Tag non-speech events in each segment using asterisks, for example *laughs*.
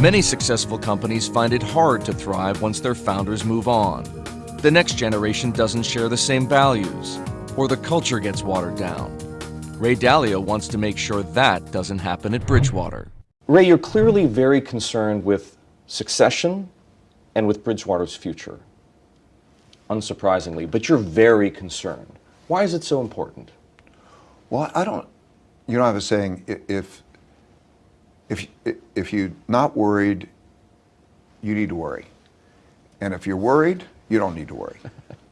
Many successful companies find it hard to thrive once their founders move on. The next generation doesn't share the same values, or the culture gets watered down. Ray Dalio wants to make sure that doesn't happen at Bridgewater. Ray, you're clearly very concerned with succession and with Bridgewater's future. Unsurprisingly, but you're very concerned. Why is it so important? Well, I don't, you know, I was saying if, if, if you're not worried, you need to worry. And if you're worried, you don't need to worry.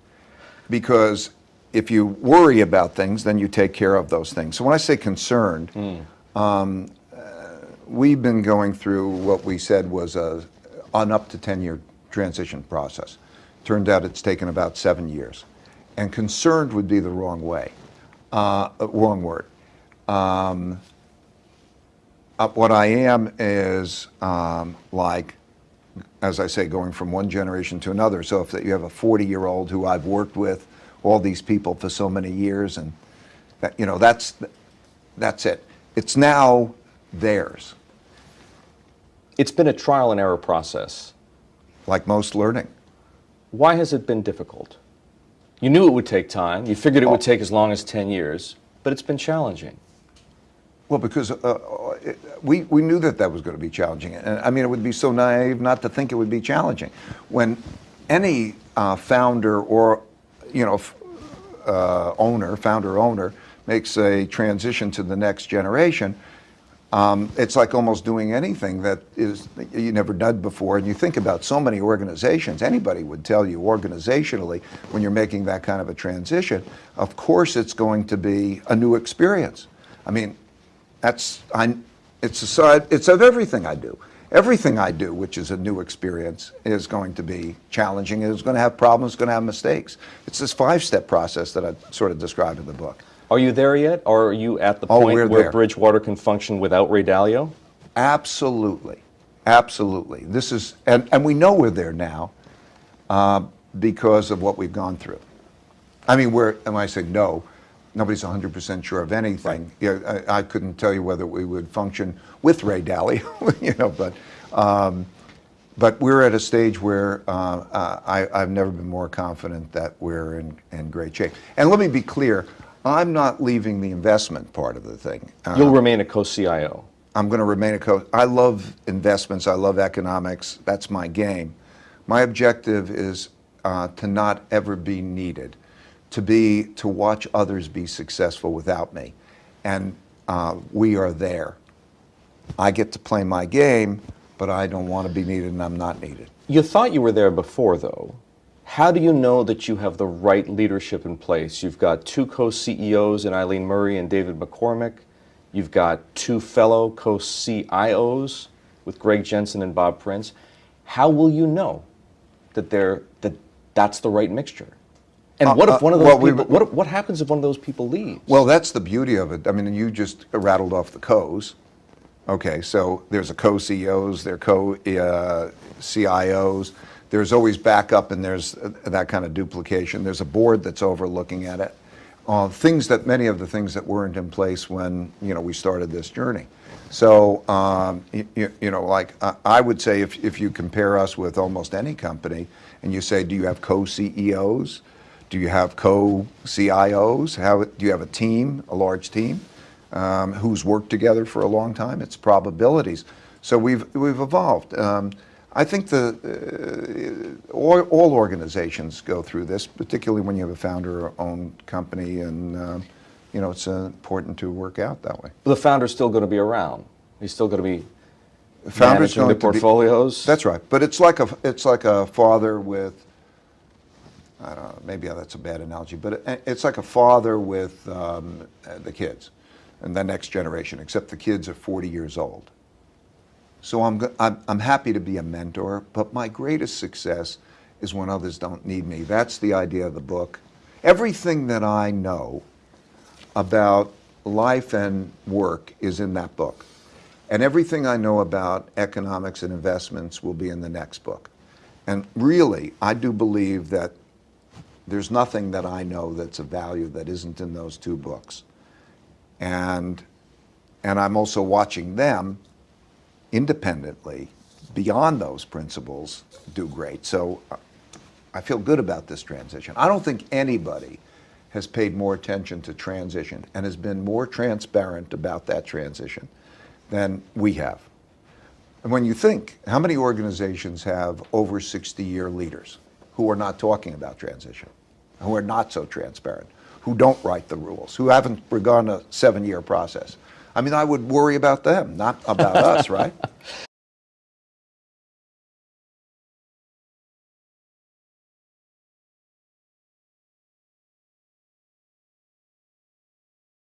*laughs* because if you worry about things, then you take care of those things. So when I say concerned, mm. um, uh, we've been going through what we said was a, an up to 10 year transition process. Turned out it's taken about seven years. And concerned would be the wrong way, uh, wrong word. Um, uh, what I am is um, like, as I say, going from one generation to another. So if you have a 40 year old who I've worked with, all these people for so many years, and that, you know, that's, that's it. It's now theirs. It's been a trial and error process. Like most learning. Why has it been difficult? You knew it would take time. You figured it would oh. take as long as 10 years, but it's been challenging. Well, because uh, it, we, we knew that that was going to be challenging. And I mean, it would be so naive not to think it would be challenging. When any uh, founder or, you know, uh, owner, founder owner, makes a transition to the next generation, um, it's like almost doing anything that is you never done before. And you think about so many organizations, anybody would tell you organizationally, when you're making that kind of a transition, of course it's going to be a new experience. I mean, that's, I, it's, a side, it's of everything I do. Everything I do, which is a new experience, is going to be challenging. It's going to have problems, it's going to have mistakes. It's this five-step process that I sort of described in the book. Are you there yet, or are you at the oh, point where there. Bridgewater can function without Ray Dalio? Absolutely, absolutely. This is, and, and we know we're there now uh, because of what we've gone through. I mean, we're, and I say no, nobody's 100% sure of anything. Right. Yeah, I, I, couldn't tell you whether we would function with Ray Dalio, *laughs* you know, but, um, but we're at a stage where uh, uh, I, have never been more confident that we're in, in great shape. And let me be clear, I'm not leaving the investment part of the thing. Uh, You'll remain a co-CIO. I'm going to remain a co. I love investments. I love economics. That's my game. My objective is uh, to not ever be needed, to be to watch others be successful without me, and uh, we are there. I get to play my game, but I don't want to be needed, and I'm not needed. You thought you were there before, though. How do you know that you have the right leadership in place? You've got two co-CEOs in Eileen Murray and David McCormick. You've got two fellow co-CIOs with Greg Jensen and Bob Prince. How will you know that they're that that's the right mixture? And uh, what if uh, one of those well, people, what, what happens if one of those people leaves? Well, that's the beauty of it. I mean, you just rattled off the co's. Okay, so there's a co-CEOs, there are co-CIOs. Uh, there's always backup and there's uh, that kind of duplication. There's a board that's overlooking at it. Uh, things that, many of the things that weren't in place when, you know, we started this journey. So, um, you, you, know, like I would say if, if you compare us with almost any company and you say, do you have co-CEOs? Do you have co-CIOs? How, do you have a team, a large team, um, who's worked together for a long time? It's probabilities. So we've, we've evolved. Um, I think the, uh, all, all, organizations go through this, particularly when you have a founder-owned company, and uh, you know it's uh, important to work out that way. The founder's still going to be around. He's still going to be founder's managing the portfolios. Be, that's right, but it's like a it's like a father with. I don't know, maybe that's a bad analogy, but it, it's like a father with um, the kids and the next generation, except the kids are 40 years old. So I'm, I'm, I'm happy to be a mentor, but my greatest success is when others don't need me. That's the idea of the book. Everything that I know about life and work is in that book. And everything I know about economics and investments will be in the next book. And really, I do believe that there's nothing that I know that's of value that isn't in those two books. And, and I'm also watching them independently beyond those principles do great. So uh, I feel good about this transition. I don't think anybody has paid more attention to transition and has been more transparent about that transition than we have. And when you think, how many organizations have over 60-year leaders who are not talking about transition, who are not so transparent, who don't write the rules, who haven't begun a seven-year process? I mean, I would worry about them, not about us, right? *laughs*